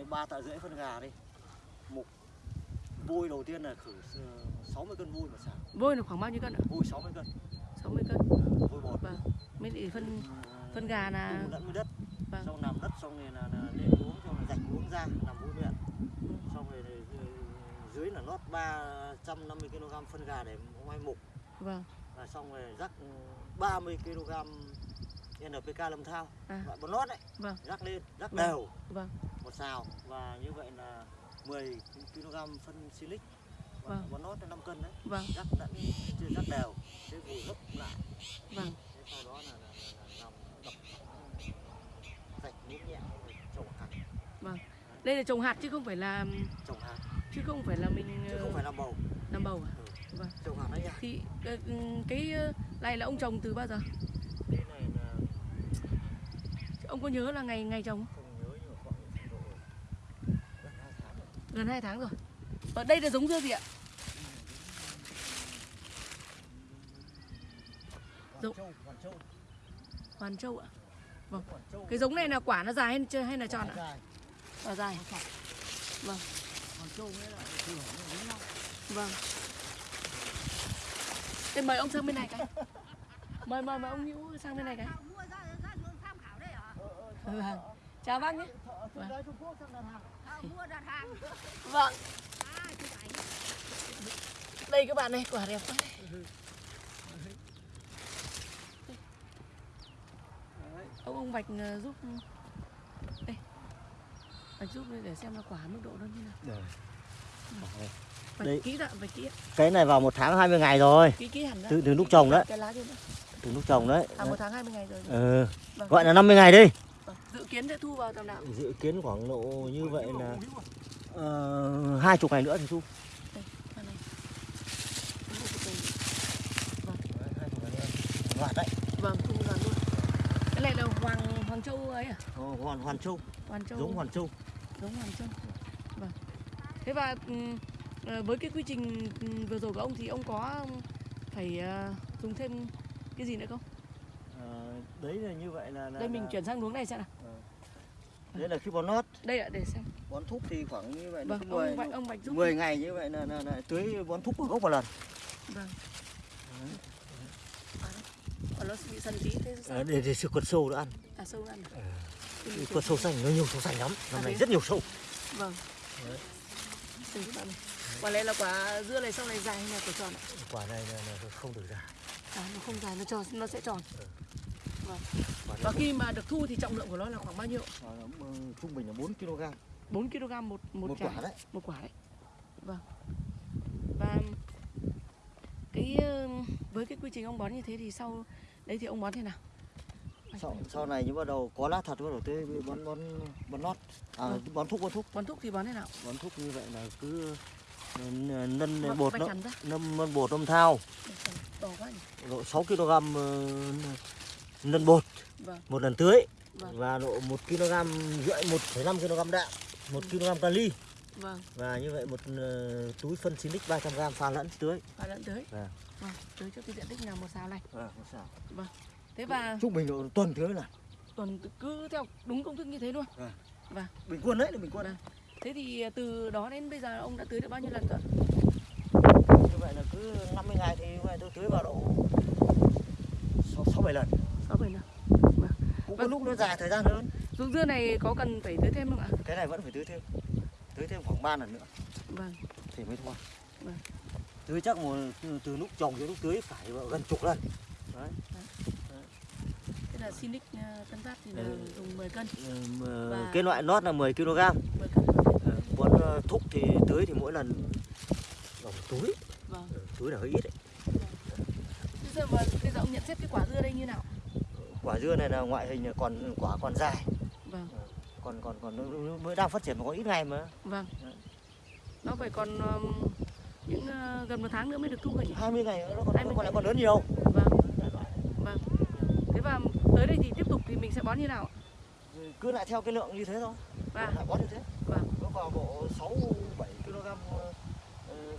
này ba tạ rưỡi phân gà đi mục vôi đầu tiên là khử s- 60 cân vôi một xào Vôi là khoảng bao nhiêu cân ạ? vôi 60 cân 60 cân. vôi bột Vâng. Mới thì phân Ừ, phân gà là lẫn với đất Vâng. xong làm đất xong rồi là, là lên uống xong rồi rạch uống ra làm uống luyện xong rồi dưới là lót 350 kg phân gà để mai mục vâng. và xong rồi rắc ừ, 30 kg NPK lâm thao À. loại bón lót đấy Vâng. rắc lên rắc Vâng. đều Vâng. một xào và như vậy là 10 kg phân silic và Vâng. bón lót là 5 cân đấy Vâng. rắc lẫn chưa rắc đều thế vùi gấp lại Vâng. thế sau đó là, là, là, là làm đập rạch nhẹ nhẹ rồi trồng hạt Đây là trồng hạt chứ không phải là trồng hạt chứ không phải là mình chứ không phải làm bầu làm bầu à? ừ. Vâng. trồng hạt đấy nhá Thì ừ, cái ờ, này là ông trồng từ bao giờ? Ông có nhớ là ngày ngày trồng không? nhớ gần hai tháng rồi. Gần 2 tháng rồi. Ở đây là giống dưa gì ạ? Châu, Hoàn châu, Hoàn Châu ạ. Vâng. Cái giống này là quả nó dài hay chưa hay là tròn ạ? dài. Quả dài. Vâng. Hoàn châu nghĩa là thừa nó giống nhau. Vâng. Thế mời ông sang bên này cái. Mời mời mời ông Hữu sang bên này cái. mua ra ra đường tham khảo đây hả? Vâng. Chào bác nhé. Thợ thợ đấy Trung Quốc sang đặt hàng. À, mua đặt hàng. Vâng. À. Đây các bạn này, quả đẹp quá. Ông ông Bạch ờ, giúp đây. Bạch giúp để xem là quả mức độ nó như nào. Bạch Đây. kỹ ạ, bạch kỹ. Cái này vào một tháng 20 ngày rồi Kỹ kỹ hẳn ra. từ từ lúc trồng đấy Cái lá trên đó. từ lúc trồng đấy À một tháng 20 ngày rồi. ừ. Vâng. gọi là 50 ngày đi Vâng. Dự kiến sẽ thu vào tầm nào? dự kiến khoảng độ như vậy là uh, hai chục ngày nữa thì thu Đây, con này. Hoạt đấy Vâng, thu vào luôn. Cái này là Hoàng Hoàng Châu ấy à? hoàn hoàn châu Hoàn Châu. giống hoàn châu giống Hoàng Châu. Vâng. Thế và ừm, ờ, với cái quy trình ừm, vừa rồi của ông thì ông có phải ờ, dùng thêm cái gì nữa không? Ờ, đấy là như vậy là, là Đây mình là- chuyển sang hướng này xem nào. Đấy là khi bón nót Đây ạ, để xem. bón thúc thì khoảng như vậy Vâng, cứ 10, ông Bạch ông Bạch giúp. 10 ngày như vậy là, là, là tưới bón thúc một gốc một lần Vâng. Còn nó bị sần tí thế sao? Ờ, để, để sự quật sâu nó ăn À sâu ăn. à? Cái Ừ, quật sâu xanh nó nhiều sâu xanh lắm năm À, nay à? rất nhiều sâu Vâng. Đây các bạn này. Quả này là quả dưa này sau này dài hay là quả tròn ạ? quả này là, là không được già À, nó không dài nó tròn nó sẽ tròn. Vâng. Quả Và khi mà được thu thì trọng lượng của nó là khoảng bao nhiêu? nó, ừ, trung bình là 4 kg 4 kg một một, một trái. quả đấy. Một quả đấy. Vâng. Và cái ờ, với cái quy trình ông bón như thế thì sau đấy thì ông bón thế nào? Sau, sau này như bắt đầu có lá thật bắt đầu tới bón bón bón nót. À, Vâng. bón thúc bón thúc bón thuốc thì bón thế nào? Bón thúc như vậy là cứ nân nân Vâng, bột vạch nó hẳn ra. nâm nân bột nâm thao. Độ 6 kg ờ, nân bột vâng. Một lần tưới. Vâng. và độ 1 kg rưỡi 1,5 kg đạm 1 kg kali vâng. Và như vậy một ờ, túi phân silic 300 g pha lẫn tưới. Và lẫn tới Vâng. vâng tưới cho cái diện tích nào một xào này. À, không sao. thế và trung bình độ tuần tưới là tuần cứ theo đúng công thức như thế luôn. Bình quân đấy là bình quân. Vâng. thế thì từ đó đến bây giờ ông đã tưới được bao nhiêu lần rồi? Như vậy là cứ 50 ngày thì tôi tưới vào độ 6 7 lần sáu bảy lần cũng có Vâng. lúc nó dài thời gian hơn. Ruộng dưa này có cần phải tưới thêm không ạ? Cái này vẫn phải tưới thêm. Tưới thêm khoảng 3 lần nữa. Vâng. Thì mới thôi Vâng. tưới chắc một từ, từ lúc trồng đến lúc tưới phải gần chục lần. Đấy. Thế là Sinic ờ, Tân Phát thì là Ừ. dùng 10 cân. Ừ, Và- cái loại nót là 10 kg 10 cân. Ờ, bón ờ, thúc thì tưới thì mỗi lần một túi. Vâng. Ừ, túi là hơi ít đấy. Bây giờ, mà, bây giờ ông nhận xét cái quả dưa đây như nào? Quả dưa này là ngoại hình còn quả còn dài Vâng, còn còn còn nó mới đang phát triển mà có ít ngày mà vâng. Đấy. Nó phải còn những ờ, gần một tháng nữa mới được thu nhỉ? 20 ngày nữa nó còn 20 nó còn lại còn lớn nhiều Vâng, vâng. Thế và tới đây thì tiếp tục thì mình sẽ bón như nào? ạ? Cứ lại theo cái lượng như thế thôi Và lại bón như thế Vâng. nó vào bộ 6 7 kg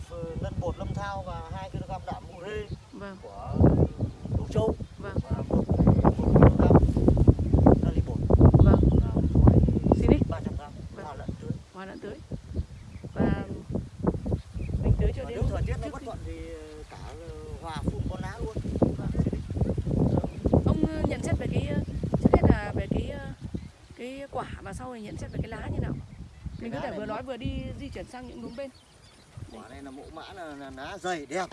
ờ, nân bột lâm thao và 2 kg đạm ure vâng, của đồ châu vâng, và 1 kg kali bột vâng. và Sinic. 300 g Vâng. vào lẫn tưới cái quả và sau này nhận xét về cái lá như nào? Mình có thể vừa nó- nói vừa đi di chuyển sang những hướng bên. Quả này là mẫu mã là, là lá dày đẹp.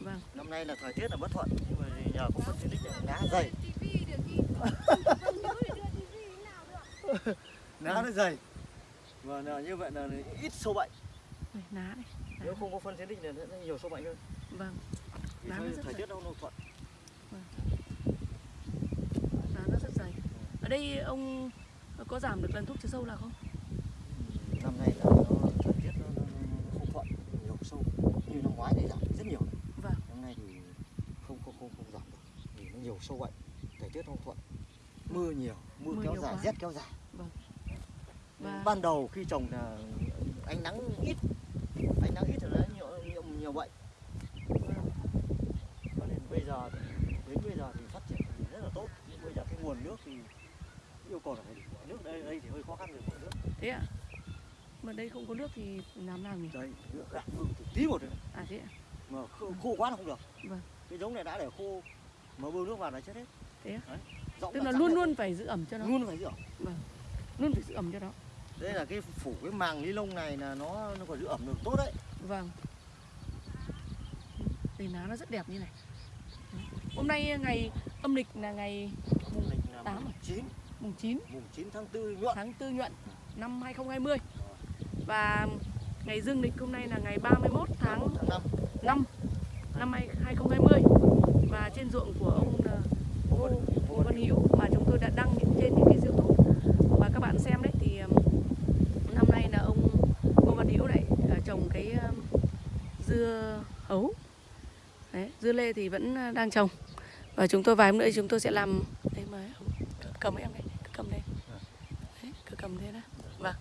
Vâng. Năm nay là thời tiết là bất thuận nhưng mà nhờ có phân xịt này lá dày. Tivi được đi Không nhớ thì đưa tivi. Thế nào được lá nó dày. Và là như vậy là ít sâu bệnh. Đây, lá này nếu không có phân xịt thì nó sẽ nhiều sâu bệnh hơn. Vâng. Vì Lá nó thời, rất thời dày. tiết nó nó thuận. Lá nó rất dày. Ở đây ông có giảm được lần thuốc trừ sâu nào không? Năm nay là nó thời tiết nó, nó, nó không thuận nhiều sâu. Như năm ngoái thì giảm rất nhiều. Vâng. Năm nay thì không không không không giảm được. Vì nó nhiều sâu bệnh thời tiết không thuận. Mưa nhiều mưa, Mưa kéo nhiều dài quá. rét kéo dài. Vâng. Và- ban đầu khi trồng là ánh nắng ít ánh nắng ít là nó nhiều nhiều, nhiều bệnh. Vâng cho nên bây giờ đến bây giờ thì phát triển rất là tốt. Bây giờ cái nguồn nước thì yêu cầu là phải nước đây đây thì hơi khó khăn nguồn nước. Thế ạ? Mà đây không có nước thì làm nào nhỉ? Đây nước từ tí một thôi. À thế ạ. Mà khô, khô quá là không được. Vâng. cái giống này đã để khô mà bơm nước vào là chết hết. Thế? Đấy. Rỗng tức là luôn luôn phải giữ ẩm cho nó. Luôn phải rửa luôn phải giữ ẩm cho nó. Đây là cái phủ cái màng ni lông này là nó nó còn giữ ẩm được tốt đấy. Vâng. Đây lá nó rất đẹp như này. Hôm nay ngày âm lịch là ngày mùng lịch là Tám mùng à? 9 mùng 9 mùng 9 tháng 4 nhuận. Tháng 4 nhuận năm 2020 và ngày dương lịch hôm nay là ngày 31 tháng tháng 5 5 năm 2020 và trên ruộng của ông là Ngô, Ngô Văn Hữu mà chúng tôi đã đăng những trên những cái YouTube và các bạn xem đấy thì um, năm nay là ông Ngô Văn Hữu này uh, trồng cái dưa hấu. Đấy, dưa lê thì vẫn đang trồng. Và chúng tôi vài hôm nữa chúng tôi sẽ làm. Đây mà cầm em đây đấy, cứ cầm đây đó vâng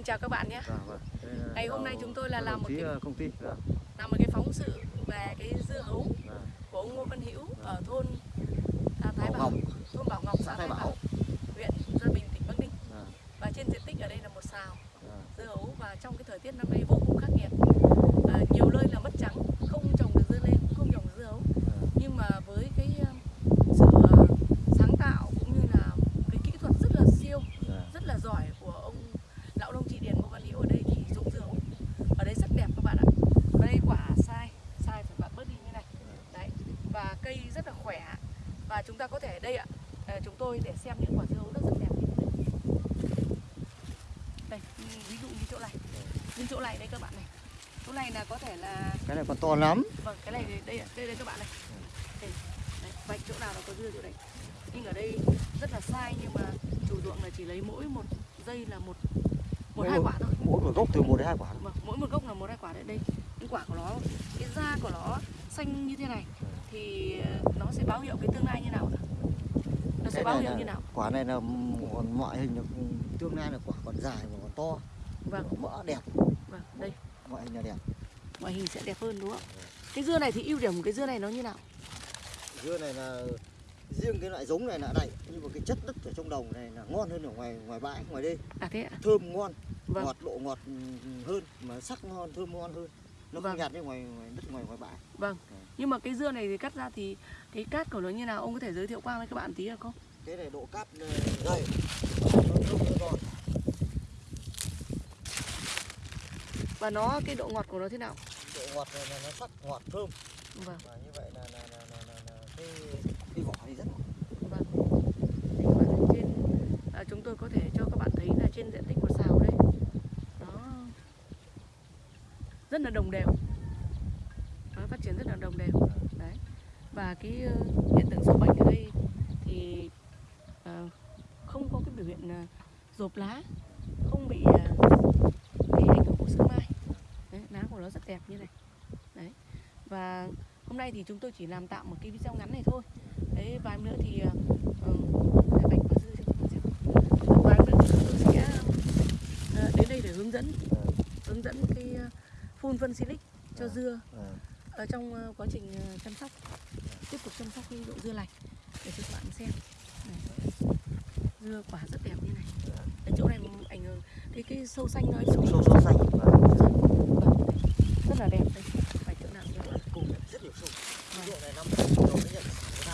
vâng chào các bạn nhé Dạ, vâng. Là Ngày hôm nay chúng tôi là làm một cái- ờ, công ty dạ. làm một cái phóng sự về cái dưa hấu Dạ. của ông Ngô Văn Hữu ở thôn à, Thái Bảo Bảo, Ngọc, thôn Bảo Ngọc, xã Thái Bảo. Bảo, huyện Gia Bình, tỉnh Bắc Ninh. Và trên diện tích ở đây là một xào Dạ. dưa hấu và trong cái thời tiết năm nay vô cùng khắc nghiệt. À, nhiều nơi là mất trắng, không trồng được dưa lê, cũng không trồng được dưa hấu. Dạ. Nhưng mà với cái ờ, sự ờ, sáng tạo cũng như là cái kỹ thuật rất là siêu, Dạ. rất là giỏi của ông lão nông trị điền Ngô Văn Hữu ở đây thì dụng dưa hấu ở đây rất đẹp các bạn ạ. Ở đây quả sai, sai phải bạn bớt đi như này. Đấy. Và cây rất là khỏe. Và chúng ta có thể đây ạ, ờ, chúng tôi để xem những quả dưa hấu rất rất đẹp như thế này. Đây, ừ, ví dụ như chỗ này. Như chỗ này đây các bạn này. Chỗ này là có thể là cái này còn to lắm vâng cái này đây đây đây các bạn này. Đây, đấy, vạch chỗ nào là có dưa chỗ đấy. Nhưng ở đây rất là sai nhưng mà chủ ruộng là chỉ lấy mỗi một dây là một một Mỗi hai một- quả thôi. mỗi một gốc từ một đến hai quả Vâng, mỗi một gốc là một hai quả đấy đây cái quả của nó cái da của nó xanh như thế này thì ờ, nó sẽ báo hiệu cái tương lai như nào ạ nó sẽ báo hiệu như nào quả này là còn ngoại hình là tương lai là quả còn dài và còn to vâng mỡ đẹp vâng đây. Ngoại hình là đẹp. Ngoại hình sẽ đẹp hơn đúng không? Cái dưa này thì ưu điểm của cái dưa này nó như nào? Dưa này là riêng cái loại giống này là này nhưng mà cái chất đất ở trong đồng này là ngon hơn ở ngoài ngoài bãi ngoài đây à thế ạ? Thơm ngon Vâng. ngọt độ ngọt ừ, hơn mà sắc ngon thơm ngon hơn. Nó Vâng. không nhạt như ngoài ngoài đất ngoài ngoài bãi. Vâng. Nhưng mà cái dưa này thì cắt ra thì cái cát của nó như nào? Ông có thể giới thiệu qua với các bạn tí được không? Cái này độ cát ờ, dày nó thơm nó giòn và nó cái độ ngọt của nó thế nào? Độ ngọt này là nó sắc ngọt thơm. Vâng. Và như vậy là là là là, là, là cái cái vỏ thì rất ngọt. Vâng. Thì các bạn thấy trên à, chúng tôi có thể cho các bạn thấy là trên diện tích một xào đây. Nó rất là đồng đều. Nó phát triển rất là đồng đều. Đấy. Và cái ờ, hiện tượng sâu bệnh ở đây thì ờ, không có cái biểu hiện uh, rộp lá không bị ờ, cái ảnh hưởng của sương mai của nó rất đẹp như này. Đấy. Và hôm nay thì chúng tôi chỉ làm tạm một cái video ngắn này thôi. Đấy vài nữa thì ờ, xem vài nữa tôi sẽ ờ, đến đây để hướng dẫn hướng dẫn cái ờ, phun phân silic cho dưa Ờ, ở trong ờ, quá trình ờ, chăm sóc. Tiếp tục chăm sóc cái độ dưa lành để cho các bạn xem. Này. Dưa quả rất đẹp như này. Ở chỗ này ảnh hưởng cái cái sâu xanh nó sâu sâu sâu xanh và Vâng, đây. rất là đẹp đây. Phải chỗ nào cho cùng rất nhiều sâu. Vâng. dụ này năm đầu nó nhận của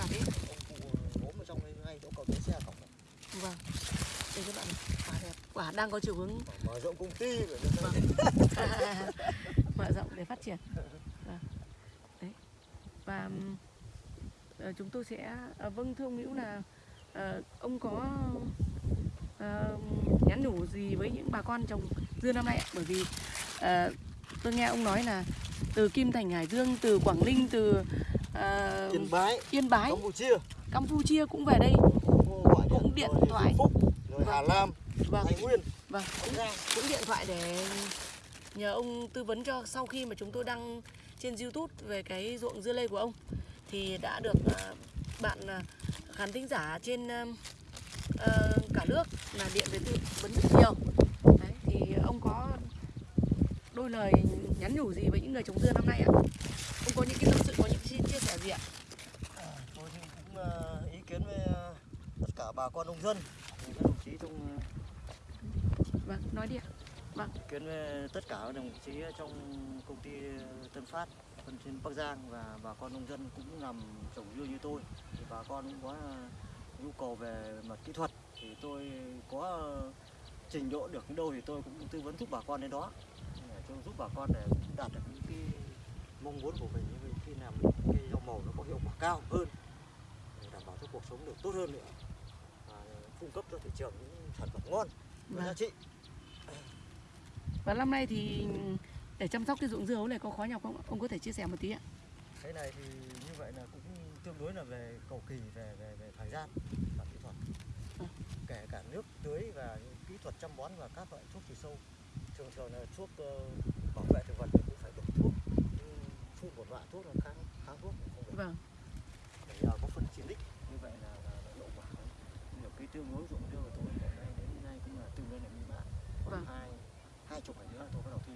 à thế ông cụ ốm ở trong đây ngay chỗ cầu bến xe cổng vâng. Đây các bạn quả đẹp. Quả đang có chiều hướng. Mở rộng công ty mở rộng để phát triển. Vâng. đấy. Và ờ, chúng tôi sẽ ờ, vâng thưa ông Hữu là ờ, ông có ờ, nhắn nhủ gì với những bà con trồng dưa năm nay ạ? Bởi vì ờ, tôi nghe ông nói là từ Kim Thành Hải Dương từ Quảng Ninh từ ờ, Yên Bái, Yên Bái Campuchia, Campuchia cũng về đây. Gọi Cũng điện rồi thoại. Phúc, rồi Hà Lam, vâng. Thái Nguyên, vâng cũng, cũng điện thoại để nhờ ông tư vấn cho sau khi mà chúng tôi đăng trên YouTube về cái ruộng dưa lê của ông. Thì đã được à, bạn à, khán thính giả trên ờ, cả nước là điện về tư vấn rất nhiều. Đấy thì ông có đôi lời nhắn nhủ gì với những người trồng dưa năm nay ạ? Ông có những cái tâm sự có những chia, chia sẻ gì ạ? À, tôi cũng ờ, ý kiến với ờ, tất cả bà con nông dân, các đồng chí trong vâng nói đi ạ. Ý kiến với tất cả các đồng chí trong công ty Tân Phát phân trên Bắc Giang và bà con nông dân cũng làm trồng dưa như tôi. Thì bà con cũng có nhu cầu về mặt kỹ thuật. Thì tôi có trình độ được đến đâu thì tôi cũng tư vấn giúp bà con đến đó. Để cho giúp bà con để đạt được những cái mong muốn của mình. Những cái làm cái rau màu nó có hiệu quả cao hơn để đảm bảo cho cuộc sống được tốt hơn nữa và cung cấp cho thị trường những sản phẩm ngon Vâng. giá trị. Và năm nay thì để chăm sóc cái ruộng dưa hấu này có khó nhọc không ông có thể chia sẻ một tí ạ. Cái này thì như vậy là cũng tương đối là về cầu kỳ về về về thời gian và kỹ thuật. Ừ. kể cả nước tưới và những kỹ thuật chăm bón và các loại thuốc trừ sâu. Thường thường là thuốc ờ, bảo vệ thực vật thì cũng phải đổ thuốc Nhưng phun một loại thuốc là kháng kháng thuốc cũng không được. Vâng. Để nhờ có phân chín đích như vậy là, là, là hiệu quả. Nhiều cái tương đối ruộng dưa của tôi hiện nay đến nay cũng là tương đối là mỹ mãn Vâng. còn hai hai chục ngày nữa tôi bắt đầu thi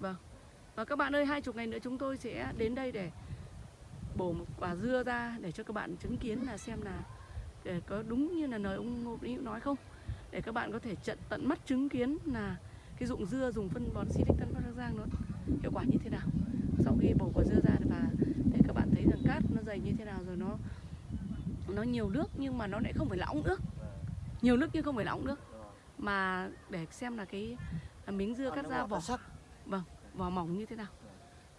dưa và các bạn ơi hai chục ngày nữa chúng tôi sẽ đến đây để bổ một quả dưa ra để cho các bạn chứng kiến là xem là để có đúng như là lời ông Ngô Hữu nói không? Để các bạn có thể trận tận mắt chứng kiến là cái dụng dưa dùng phân bón Silic Tân Bắc Giang nó hiệu quả như thế nào. Sau khi bổ quả dưa ra và để các bạn thấy rằng cát nó dày như thế nào rồi nó nó nhiều nước nhưng mà nó lại không phải là ống nước. Nhiều nước nhưng không phải là ống nước. Mà để xem là cái miếng dưa cắt ra vỏ sắc vỏ mỏng như thế nào.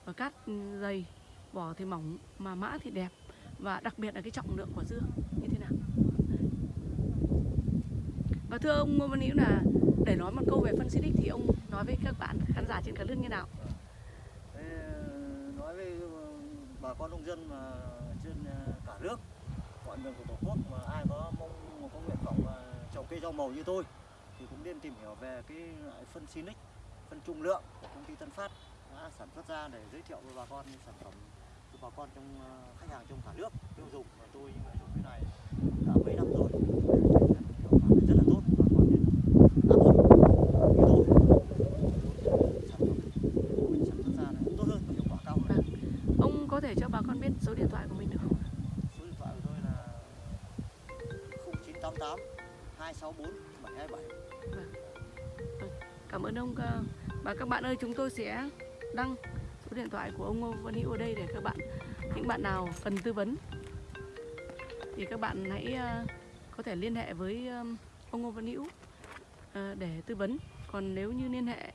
Và cát dày, vỏ thì mỏng mà mã thì đẹp. Và đặc biệt là cái trọng lượng của dưa, như thế nào. Và thưa ông Ngô Văn Hữu là để nói một câu về phân xịt thì ông nói với các bạn khán giả trên cả nước như nào? Ờ, nói với ờ, bà con nông dân mà trên ờ, cả nước, mọi miền của tổ quốc mà ai có mong có nguyện vọng trồng cây rau màu như tôi thì cũng nên tìm hiểu về cái loại phân Sinic phân trung lượng của công ty Tân Phát đã sản xuất ra để giới thiệu với bà con sản phẩm cho bà con trong ờ, khách hàng trong cả nước tiêu dùng. Và tôi dùng cái này đã mấy năm rồi. Rất là tốt bà con nên áp dụng như tôi sản phẩm của mình sản xuất ra nó tốt hơn và hiệu quả cao hơn. Ông có thể cho bà con biết số điện thoại của mình được không số điện thoại của tôi là 0988 264 727 cảm ơn ông ờ, và các bạn ơi, chúng tôi sẽ đăng số điện thoại của ông Ngô Văn Hữu ở đây để các bạn, những bạn nào cần tư vấn. Thì các bạn hãy ờ, có thể liên hệ với ông Ngô Văn Hữu ờ, để tư vấn. Còn nếu như liên hệ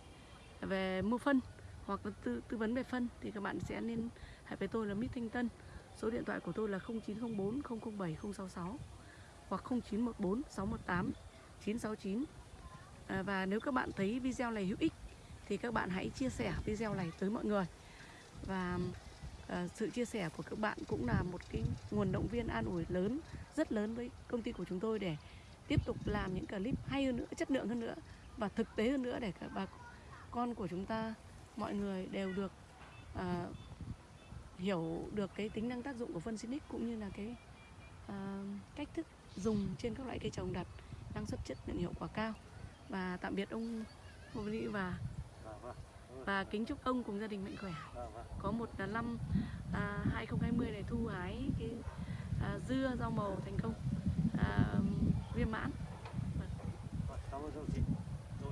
về mua phân hoặc là tư tư vấn về phân thì các bạn sẽ liên hệ với tôi là Mít Thanh Tân. Số điện thoại của tôi là 0904 007 066 hoặc 0914 618 969 À, và nếu các bạn thấy video này hữu ích thì các bạn hãy chia sẻ video này tới mọi người. Và à, sự chia sẻ của các bạn cũng là một cái nguồn động viên an ủi lớn rất lớn với công ty của chúng tôi để tiếp tục làm những clip hay hơn nữa chất lượng hơn nữa và thực tế hơn nữa để các bà con của chúng ta mọi người đều được à, hiểu được cái tính năng tác dụng của phân xinic cũng như là cái à, cách thức dùng trên các loại cây trồng đạt năng suất chất lượng hiệu quả cao và tạm biệt ông Ngô Văn và và kính chúc ông cùng gia đình mạnh khỏe có một năm à, 2020 này thu hái cái à, dưa rau màu thành công à, viên mãn Cảm ơn chị.